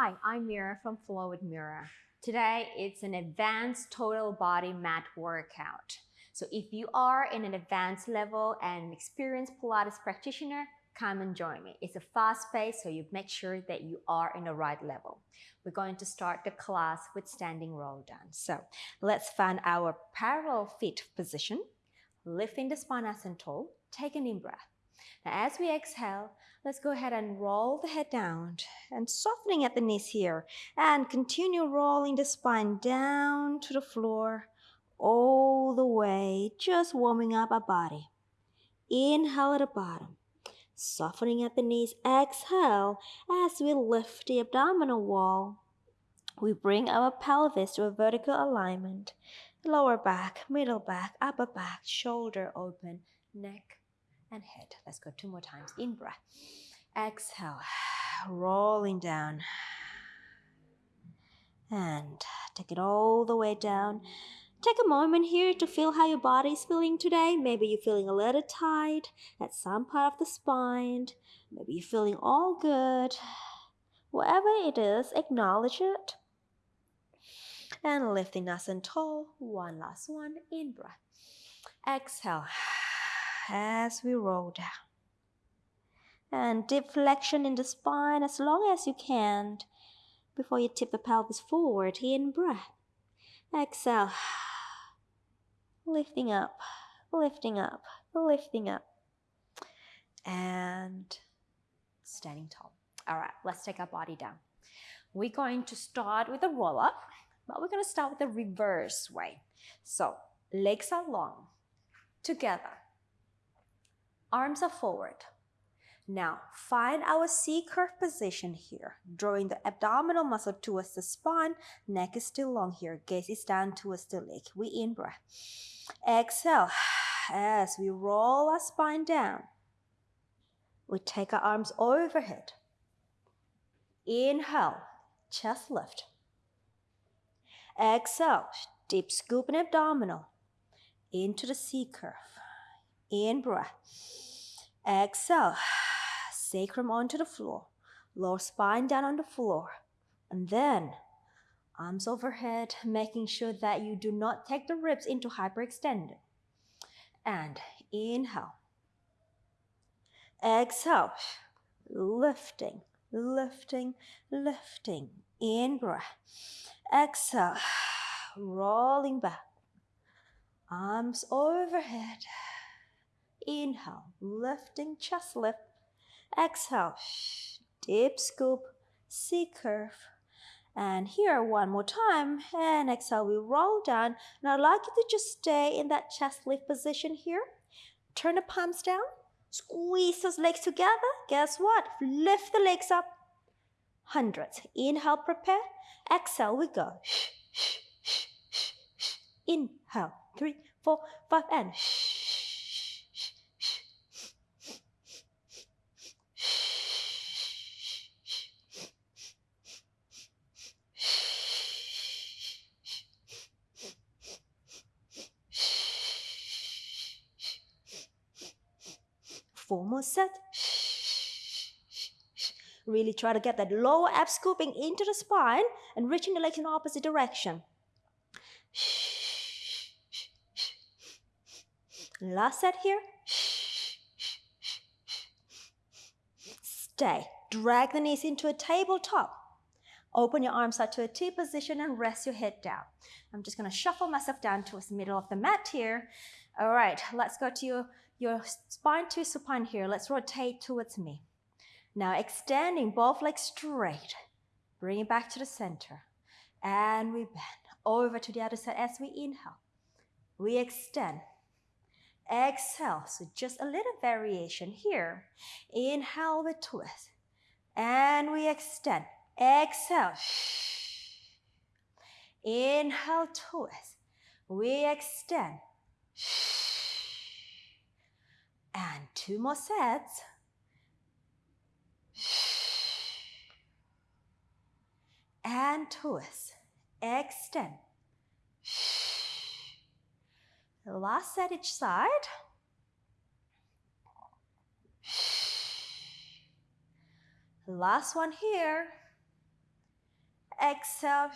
Hi, I'm Mira from Flow with Mira. Today it's an advanced total body mat workout. So if you are in an advanced level and an experienced Pilates practitioner, come and join me. It's a fast pace, so you make sure that you are in the right level. We're going to start the class with standing roll down. So let's find our parallel feet position, lifting the spine and tall, take an in breath. Now, as we exhale, let's go ahead and roll the head down and softening at the knees here. And continue rolling the spine down to the floor all the way, just warming up our body. Inhale at the bottom, softening at the knees. Exhale as we lift the abdominal wall. We bring our pelvis to a vertical alignment. Lower back, middle back, upper back, shoulder open, neck and head. Let's go two more times. In breath. Exhale. Rolling down. And take it all the way down. Take a moment here to feel how your body is feeling today. Maybe you're feeling a little tight at some part of the spine. Maybe you're feeling all good. Whatever it is, acknowledge it. And lifting nice and tall. One last one. In breath. Exhale as we roll down. And deep flexion in the spine as long as you can before you tip the pelvis forward. In breath. Exhale. Lifting up, lifting up, lifting up. And standing tall. All right, let's take our body down. We're going to start with a roll up, but we're going to start with the reverse way. So legs are long, together, Arms are forward. Now, find our C-curve position here, drawing the abdominal muscle towards the spine, neck is still long here, gaze is down towards the leg. We in breath. Exhale, as we roll our spine down. We take our arms overhead. Inhale, chest lift. Exhale, deep scoop in abdominal into the C-curve. In breath. Exhale. Sacrum onto the floor. Lower spine down on the floor. And then arms overhead, making sure that you do not take the ribs into hyperextended. And inhale. Exhale. Lifting, lifting, lifting. In breath. Exhale. Rolling back. Arms overhead. Inhale, lifting chest lift. Exhale, deep scoop, C curve. And here, one more time. And exhale, we roll down. Now, I'd like you to just stay in that chest lift position here. Turn the palms down. Squeeze those legs together. Guess what? Lift the legs up. Hundreds. Inhale, prepare. Exhale, we go. Inhale. Three, four, five, and Four more set. Really try to get that lower abs scooping into the spine and reaching the legs in the opposite direction. Last set here. Stay. Drag the knees into a tabletop. Open your arms out to a T position and rest your head down. I'm just going to shuffle myself down towards the middle of the mat here. All right, let's go to your spine to supine here. Let's rotate towards me. Now extending both legs straight. Bring it back to the center. And we bend over to the other side as we inhale. We extend. Exhale. So just a little variation here. Inhale, we twist. And we extend. Exhale. Inhale, twist. We extend. And two more sets. And twist. Extend. Last set each side. Last one here. Exhale.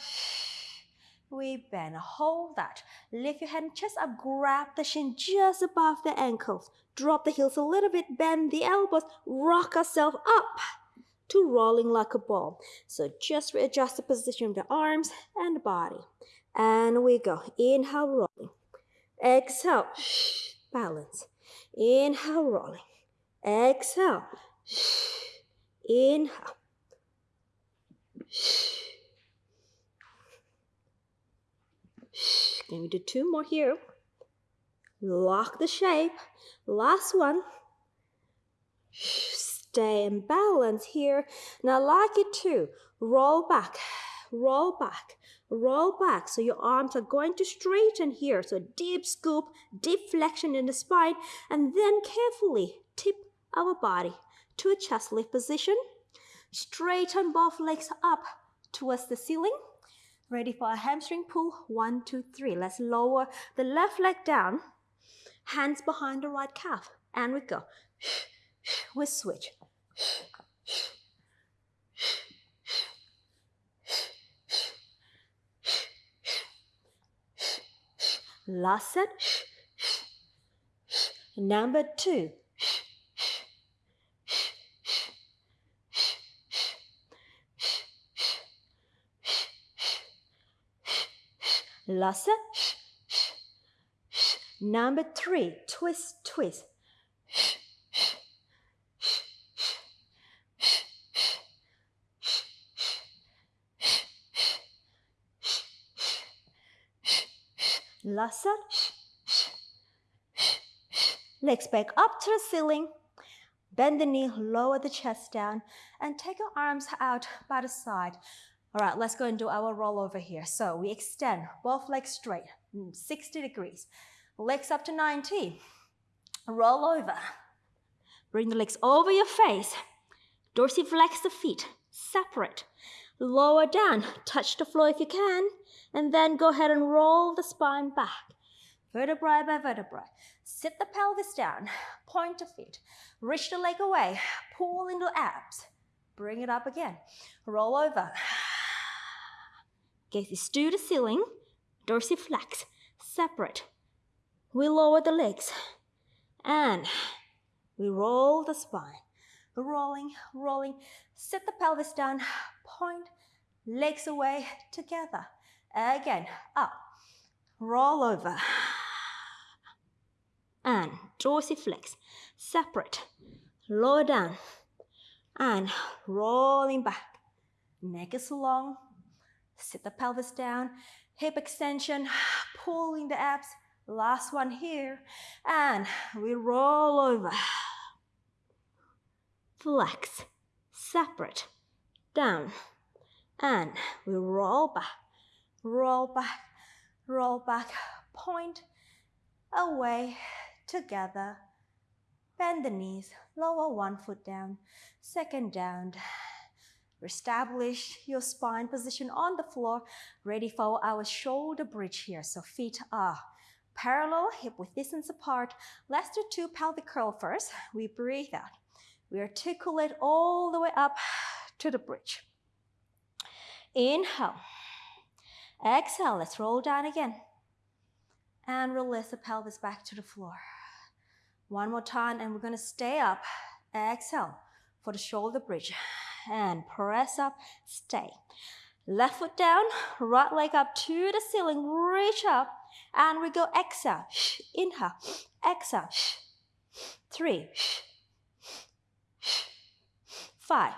We bend. Hold that. Lift your hand just up. Grab the shin just above the ankles. Drop the heels a little bit. Bend the elbows. Rock ourselves up to rolling like a ball. So just readjust the position of the arms and the body. And we go. Inhale, rolling. Exhale. Balance. Inhale, rolling. Exhale. Inhale. Let me do two more here. Lock the shape. Last one. Stay in balance here. Now like it too. Roll back, roll back, roll back. So your arms are going to straighten here. So deep scoop, deep flexion in the spine, and then carefully tip our body to a chest lift position. Straighten both legs up towards the ceiling. Ready for a hamstring pull? One, two, three. Let's lower the left leg down. Hands behind the right calf. And we go. We switch. Last set. Number two. Last set. Number three. Twist, twist. Sh, sh, sh, sh, sh, sh, sh, sh, sh, sh, sh. Last set. Legs back up to the ceiling. Bend the knee, lower the chest down, and take your arms out by the side. All right, let's go and do our roll over here. So we extend both legs straight, mm, 60 degrees. Legs up to 90. Roll over. Bring the legs over your face. Dorsiflex the feet. Separate. Lower down. Touch the floor if you can. And then go ahead and roll the spine back. Vertebrae by vertebrae. Sit the pelvis down. Point the feet. Reach the leg away. Pull into abs. Bring it up again. Roll over. Gaze to the ceiling. Dorsiflex. Separate. We lower the legs. And we roll the spine. Rolling, rolling. Sit the pelvis down. Point. Legs away together. Again, up. Roll over. And dorsiflex. Separate. Lower down. And rolling back. Neck is long. Sit the pelvis down. Hip extension. Pulling the abs. Last one here. And we roll over. Flex. Separate. Down. And we roll back roll back, roll back, point away together. Bend the knees, lower one foot down, second down. Establish your spine position on the floor, ready for our shoulder bridge here. So feet are parallel, hip width distance apart. Let's do two pelvic curl first. We breathe out. We articulate all the way up to the bridge. Inhale. Exhale, let's roll down again. And release the pelvis back to the floor. One more time, and we're gonna stay up. Exhale for the shoulder bridge. And press up, stay. Left foot down, right leg up to the ceiling, reach up, and we go exhale, inhale, exhale, three, five,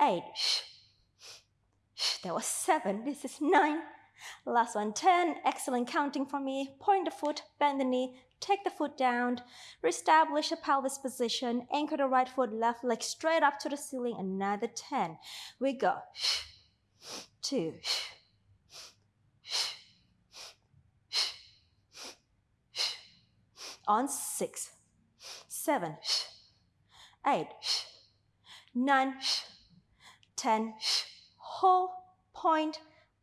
eight, there was seven. This is nine. Last one, 10. Excellent counting for me. Point the foot, bend the knee, take the foot down, reestablish a pelvis position, anchor the right foot, left leg straight up to the ceiling. Another 10. We go. Two. On six, seven, eight, nine, ten hold, point,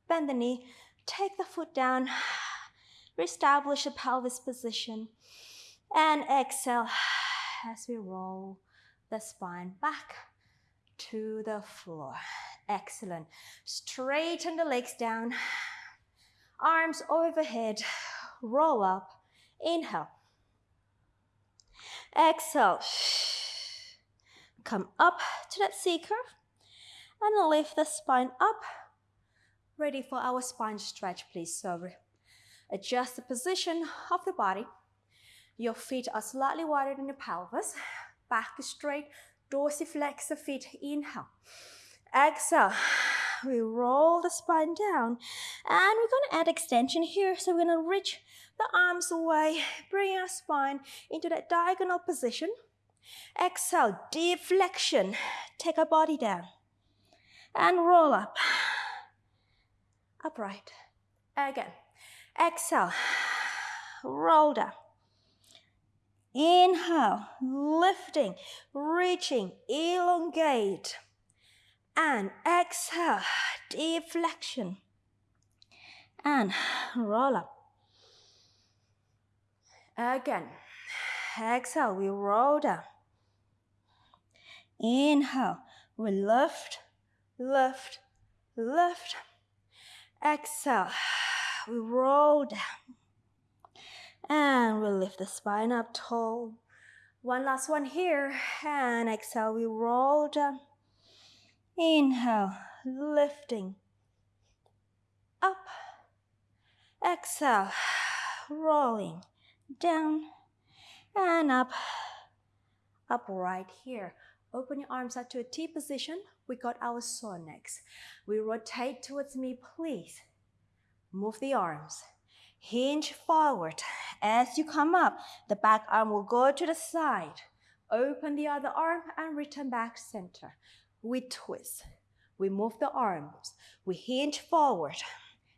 bend the knee, take the foot down, reestablish the pelvis position, and exhale as we roll the spine back to the floor. Excellent. Straighten the legs down. Arms overhead. Roll up. Inhale. Exhale. Come up to that C curve and lift the spine up. Ready for our spine stretch, please. So adjust the position of the body. Your feet are slightly wider than the pelvis. Back straight, dorsiflex the feet. Inhale. Exhale. We roll the spine down. And we're going to add extension here. So we're going to reach the arms away, bring our spine into that diagonal position. Exhale, deep flexion. Take our body down. And roll up. Upright. Again. Exhale. Roll down. Inhale, lifting, reaching, elongate. And exhale, deep flexion. And roll up. Again. Exhale, we roll down. Inhale, we lift, lift, lift. Exhale, we roll down. And we lift the spine up tall. One last one here. And exhale, we roll down. Inhale, lifting. Up. Exhale, rolling down and up. Up right here. Open your arms up to a T position. We got our saw next. We rotate towards me, please. Move the arms. Hinge forward. As you come up, the back arm will go to the side. Open the other arm and return back center. We twist. We move the arms. We hinge forward.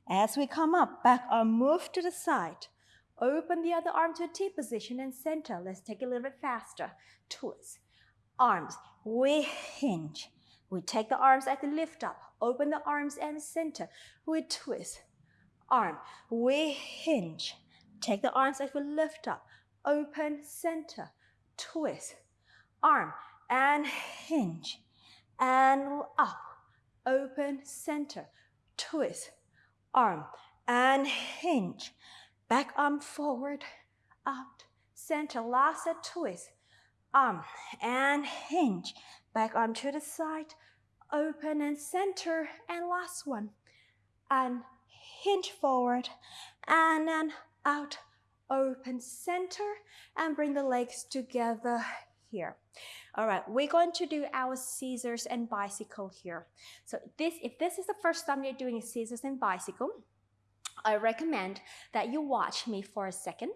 As we come up, back arm move to the side. Open the other arm to a T position and center. Let's take a little bit faster. Twist. Arms. We hinge. We take the arms at the lift up. Open the arms and center. We twist. Arm. We hinge. Take the arms as we lift up. Open center. Twist. Arm. And hinge. And up. Open center. Twist. Arm. And hinge Back arm forward, out, center, last set twist. Arm and hinge. Back arm to the side, open and center, and last one. And hinge forward, and then out, open center, and bring the legs together here. All right, we're going to do our scissors and bicycle here. So this, if this is the first time you're doing scissors and bicycle, I recommend that you watch me for a second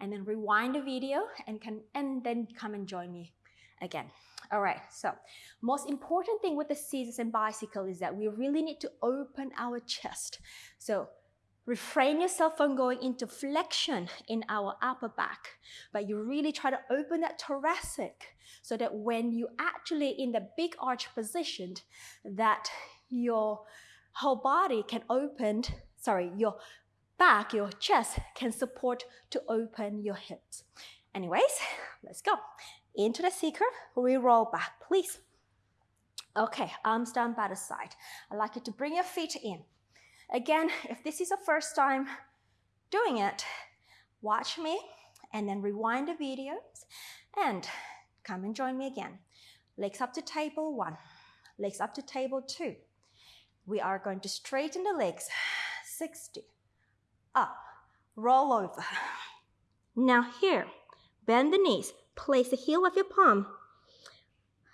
and then rewind the video and can and then come and join me again. All right, so most important thing with the scissors and bicycle is that we really need to open our chest. So refrain yourself from going into flexion in our upper back, but you really try to open that thoracic so that when you actually in the big arch position, that your whole body can open sorry, your back, your chest can support to open your hips. Anyways, let's go. Into the curve, we roll back, please. Okay, arms down by the side. I'd like you to bring your feet in. Again, if this is the first time doing it, watch me and then rewind the videos and come and join me again. Legs up to table one, legs up to table two. We are going to straighten the legs 60. Up, roll over. Now here, bend the knees, place the heel of your palm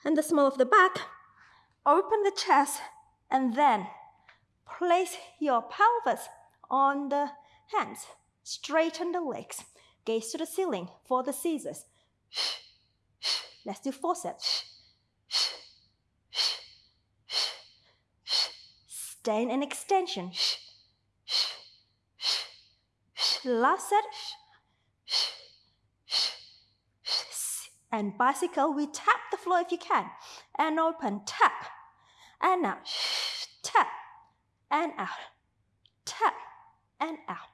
and the small of the back, open the chest, and then place your pelvis on the hands. Straighten the legs. Gaze to the ceiling for the scissors. Let's do four sets. Stay in extension. Last set. And bicycle, we tap the floor if you can. And open, tap. And out. Tap. And out. Tap. And out.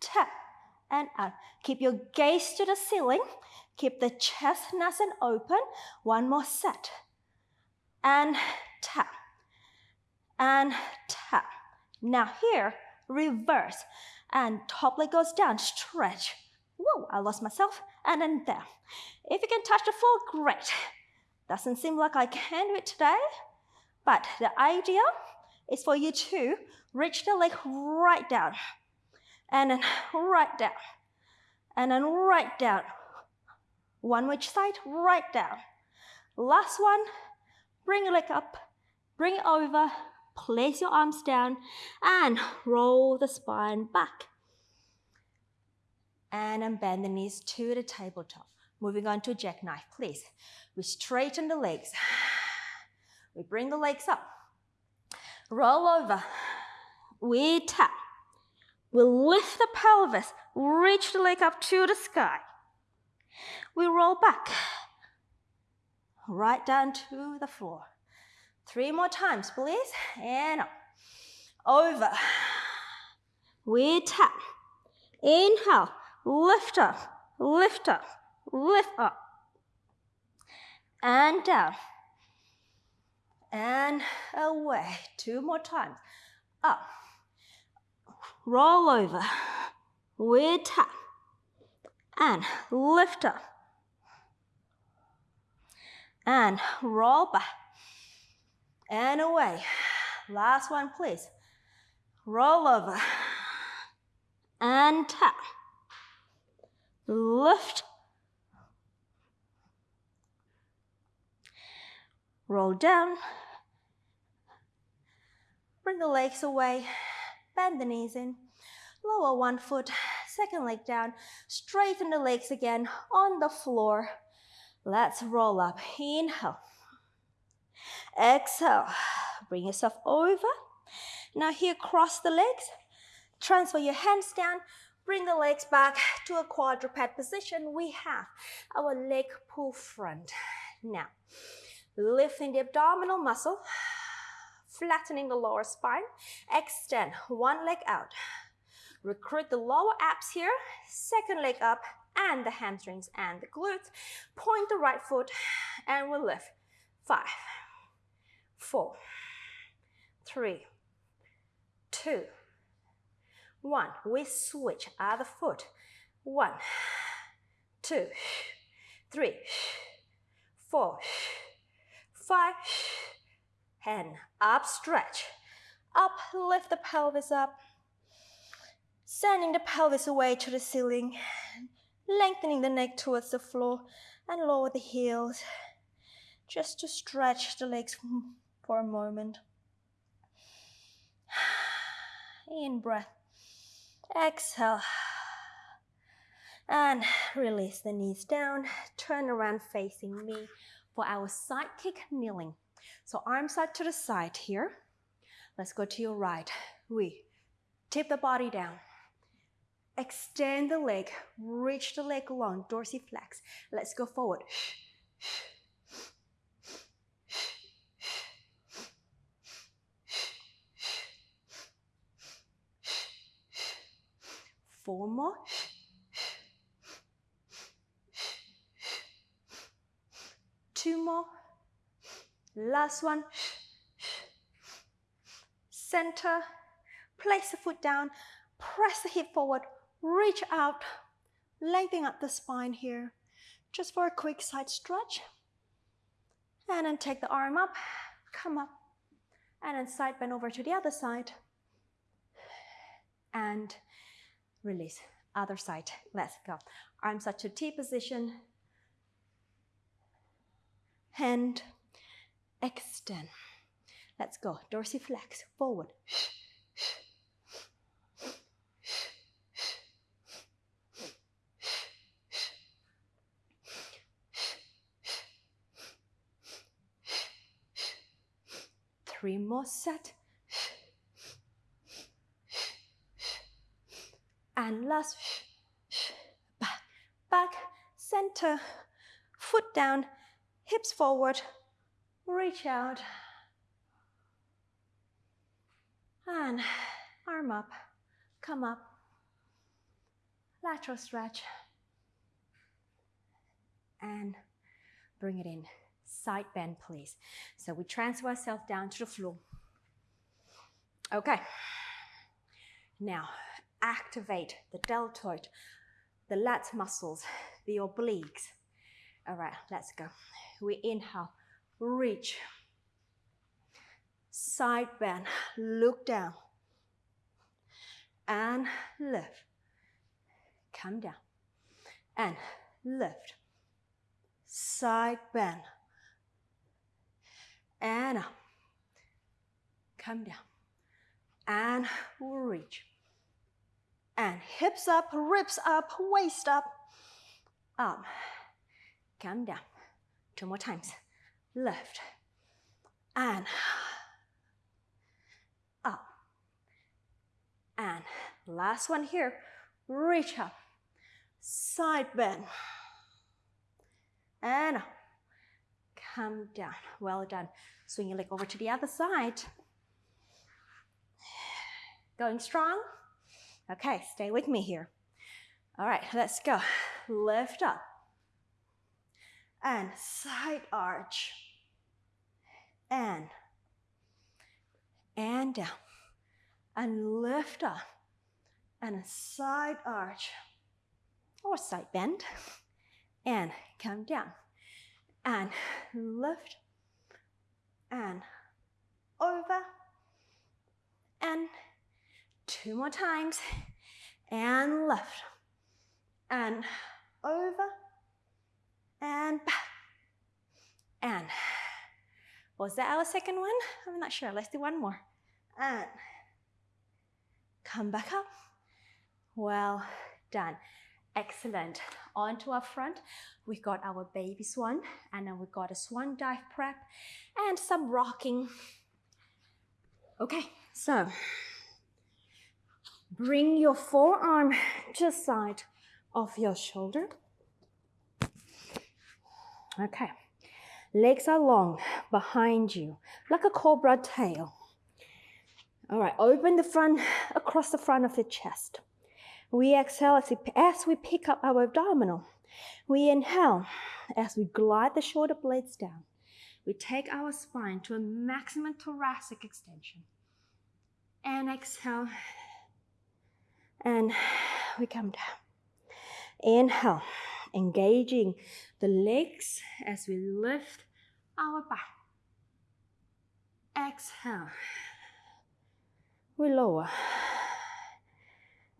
Tap. And out. Keep your gaze to the ceiling. Keep the chest nice and open. One more set. and tap, and tap. Now here, reverse, and top leg goes down, stretch. Whoa, I lost myself, and then there. If you can touch the floor, great. Doesn't seem like I can do it today, but the idea is for you to reach the leg right down, and then right down, and then right down. One which side, right down. Last one, bring your leg up, bring it over, place your arms down, and roll the spine back. And then bend the knees to the tabletop. Moving on to jackknife, please. We straighten the legs. We bring the legs up. Roll over. We tap. We lift the pelvis. Reach the leg up to the sky. We roll back. Right down to the floor. Three more times, please. And up. Over. We tap. Inhale. Lift up. Lift up. Lift up. And down. And away. Two more times. Up. Roll over. We tap. And lift up. And roll back. And away. Last one, please. Roll over. And tap. Lift. Roll down. Bring the legs away. Bend the knees in. Lower one foot. Second leg down. Straighten the legs again on the floor. Let's roll up. Inhale. Exhale. Bring yourself over. Now here, cross the legs. Transfer your hands down. Bring the legs back to a quadruped position. We have our leg pull front. Now, lifting the abdominal muscle, flattening the lower spine. Extend one leg out. Recruit the lower abs here. Second leg up and the hamstrings and the glutes. Point the right foot and we'll lift. Five, four, three, two, one. We switch other foot. One, two, three, four, five, and up stretch. Up, lift the pelvis up. Sending the pelvis away to the ceiling. Lengthening the neck towards the floor and lower the heels. Just to stretch the legs for a moment. In breath. Exhale. And release the knees down. Turn around facing me for our side kick kneeling. So arms side to the side here. Let's go to your right. We tip the body down. Extend the leg, reach the leg long, dorsiflex. Let's go forward. Four more. Two more. Last one. Center. Place the foot down. Press the hip forward. Reach out. Lengthen up the spine here. Just for a quick side stretch. And then take the arm up. Come up. And then side bend over to the other side. And release. Other side. Let's go. Arms up to T position. Hand. Extend. Let's go. Dorsiflex. Forward. Three more set. And last back, back, center, foot down, hips forward, reach out, and arm up, come up, lateral stretch, and bring it in. side bend, please. So we transfer ourselves down to the floor. Okay. Now, activate the deltoid, the lat muscles, the obliques. All right, let's go. We inhale, reach, side bend, look down, and lift. Come down, and lift, side bend, and up. Come down, and reach. And hips up, ribs up, waist up, um, up. Come down. Two more times. Lift. And up. And last one here. Reach up. Side bend. And up. Come down. Well done. Swing your leg over to the other side. Going strong? Okay, stay with me here. All right, let's go. Lift up. And side arch. And and down. And lift up. And side arch. Or side bend. And come down. And lift. And over. And two more times and lift and over and back and was that our second one? I'm not sure. Let's do one more. And come back up. Well done. Excellent. On to our front. we've got our baby swan, and then we've got a swan dive prep and some rocking. Okay, so bring your forearm to the side of your shoulder. Okay. Legs are long behind you, like a cobra tail. All right, open the front across the front of the chest. We exhale as we, as we pick up our abdominal. We inhale as we glide the shoulder blades down. We take our spine to a maximum thoracic extension. And exhale. And we come down. Inhale engaging the legs as we lift our back. Exhale. We lower.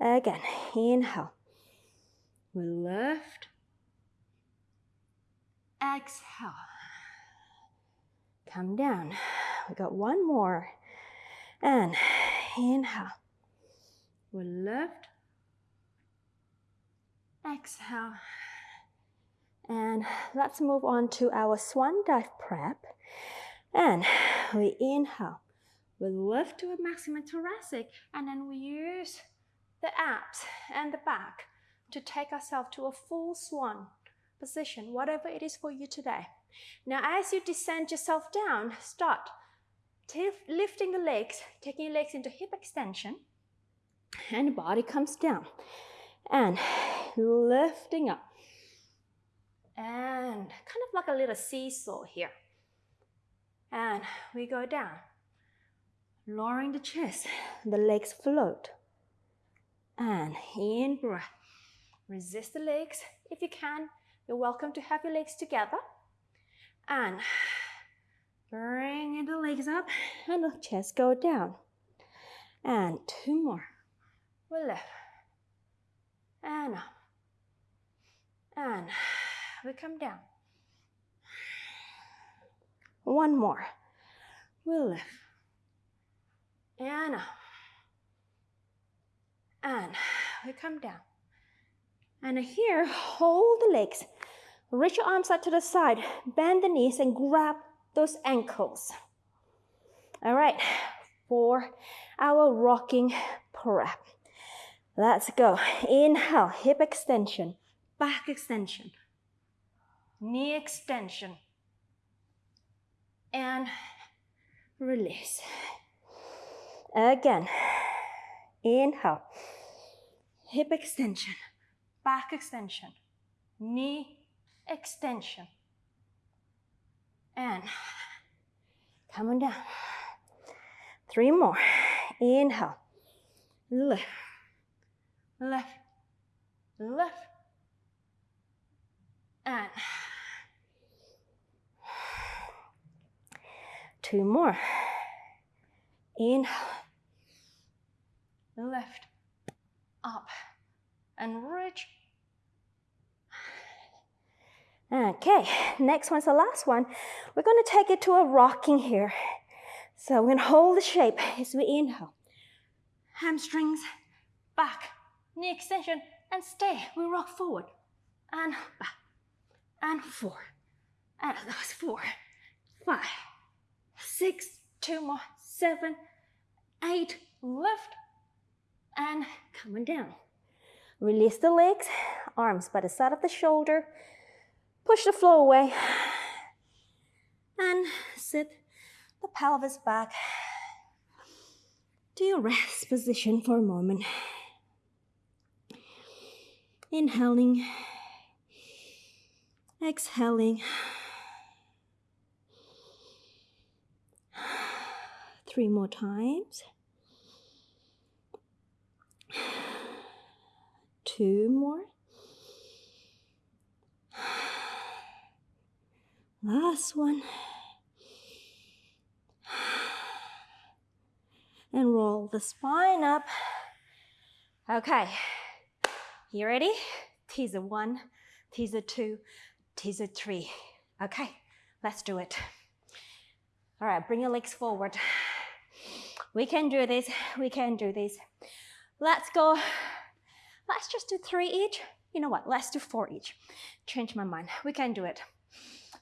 Again, inhale. We lift. Exhale. Come down. We got one more. And inhale. We lift. Exhale. And let's move on to our swan dive prep. And we inhale. We lift to a maximum thoracic and then we use the abs and the back to take ourselves to a full swan position, whatever it is for you today. Now, as you descend yourself down, start lifting the legs, taking your legs into hip extension, and body comes down. And lifting up and kind of like a little seesaw here. And we go down, lowering the chest, the legs float. And in breath, resist the legs if you can. You're welcome to have your legs together. And bring the legs up and the chest go down. And two more. Lift. And up. And we come down. One more. We lift. And. And we come down. And here, hold the legs. Reach your arms out to the side. Bend the knees and grab those ankles. All right, for our rocking prep. Let's go. Inhale, hip extension, back extension knee extension, and release. Again, inhale, hip extension, back extension, knee extension, And come on down. Three more. Inhale. Lift. Left. Left. And two more. Inhale. Left. Up. And reach. Okay, next one's the last one. We're going to take it to a rocking here. So we're to hold the shape as we inhale. Hamstrings back, knee extension, and stay. We rock forward. And back and four. And that was four, five, six, two more, seven, eight, lift, and coming down. Release the legs, arms by the side of the shoulder, Push the floor away. And sit the pelvis back. To your rest position for a moment. Inhaling, exhaling. Three more times. Two more. Last one. And roll the spine up. Okay. You ready? Teaser one, teaser two, teaser three. Okay, let's do it. All right, bring your legs forward. We can do this. We can do this. Let's go. Let's just do three each. You know what? Let's do four each. Change my mind. We can do it.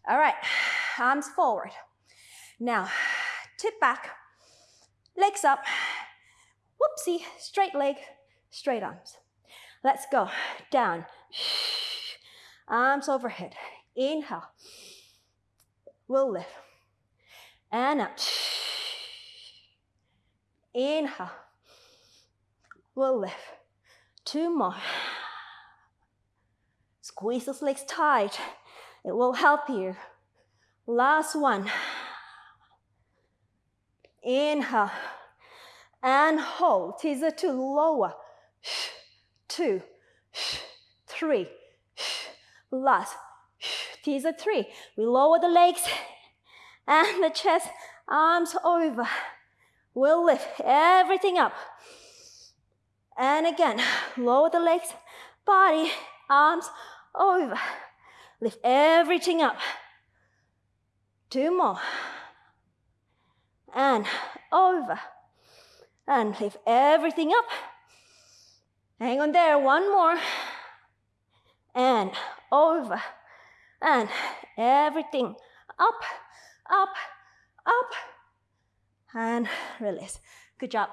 All right, arms forward. Now, tip back, legs up. Whoopsie, straight leg, straight arms. Let's go. Down. Arms overhead. Inhale. We'll lift. And up. Inhale. We'll lift. Two more. Squeeze those legs tight. It will help you. Last one. Inhale and hold. Teaser to lower. Two, three. Last. Teaser three. We lower the legs and the chest, arms over. We'll lift everything up. And again, lower the legs, body, arms over. Lift everything up. Two more. And over. And lift everything up. Hang on there. One more. And over. And everything up, up, up. And release. Good job.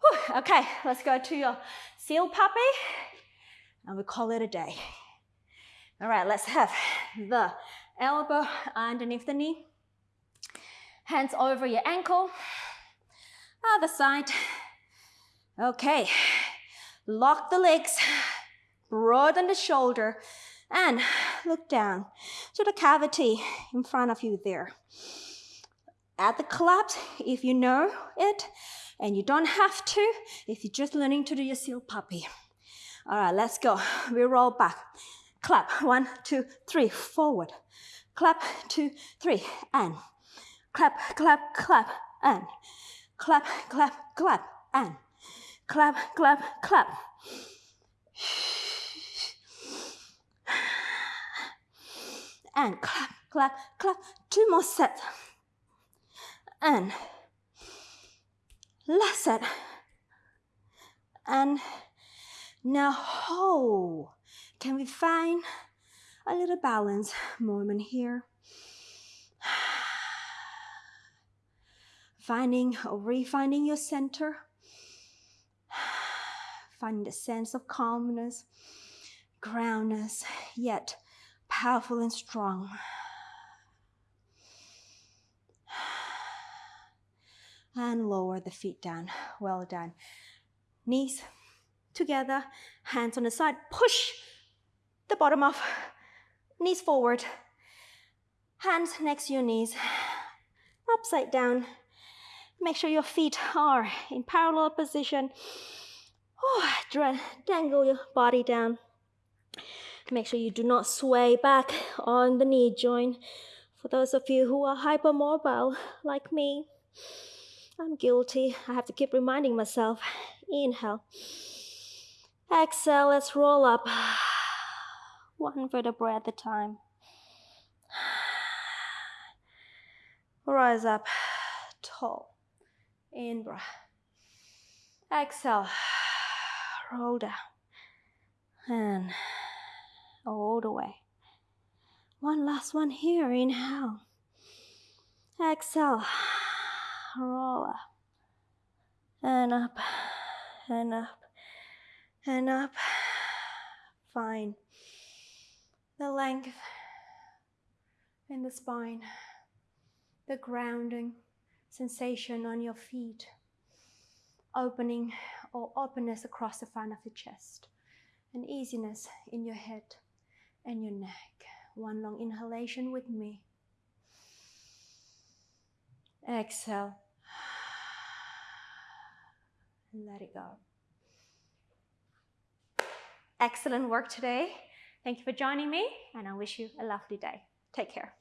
Whew. Okay, let's go to your seal puppy. And we call it a day. All right, let's have the elbow underneath the knee. Hands over your ankle. Other side. Okay. Lock the legs. Broaden the shoulder. And look down to the cavity in front of you there. At the collapse, if you know it, and you don't have to, if you're just learning to do your seal puppy. All right, let's go. We roll back clap, one, two, three, forward, clap, two, three, and clap, clap, clap, and clap, clap, clap, and clap, clap, clap. And clap, clap, clap, two more sets. And last set. And now hold. Can we find a little balance moment here? Finding or refinding your center. Finding a sense of calmness, groundness, yet powerful and strong. And lower the feet down. Well done. Knees together, hands on the side. Push the bottom off, knees forward, Hands next to your knees, upside down. Make sure your feet are in parallel position. Oh, dangle your body down. Make sure you do not sway back on the knee joint. For those of you who are hypermobile like me, I'm guilty. I have to keep reminding myself. Inhale. Exhale, let's roll up. One vertebra at a time. Rise up tall. In breath. Exhale. Roll down. And all the way. One last one here. Inhale. Exhale. Roll up. And up. And up. And up. Fine. The length in the spine. The grounding sensation on your feet. Opening or openness across the front of the chest. And easiness in your head and your neck. One long inhalation with me. Exhale. And let it go. Excellent work today. Thank you for joining me, and I wish you a lovely day. Take care.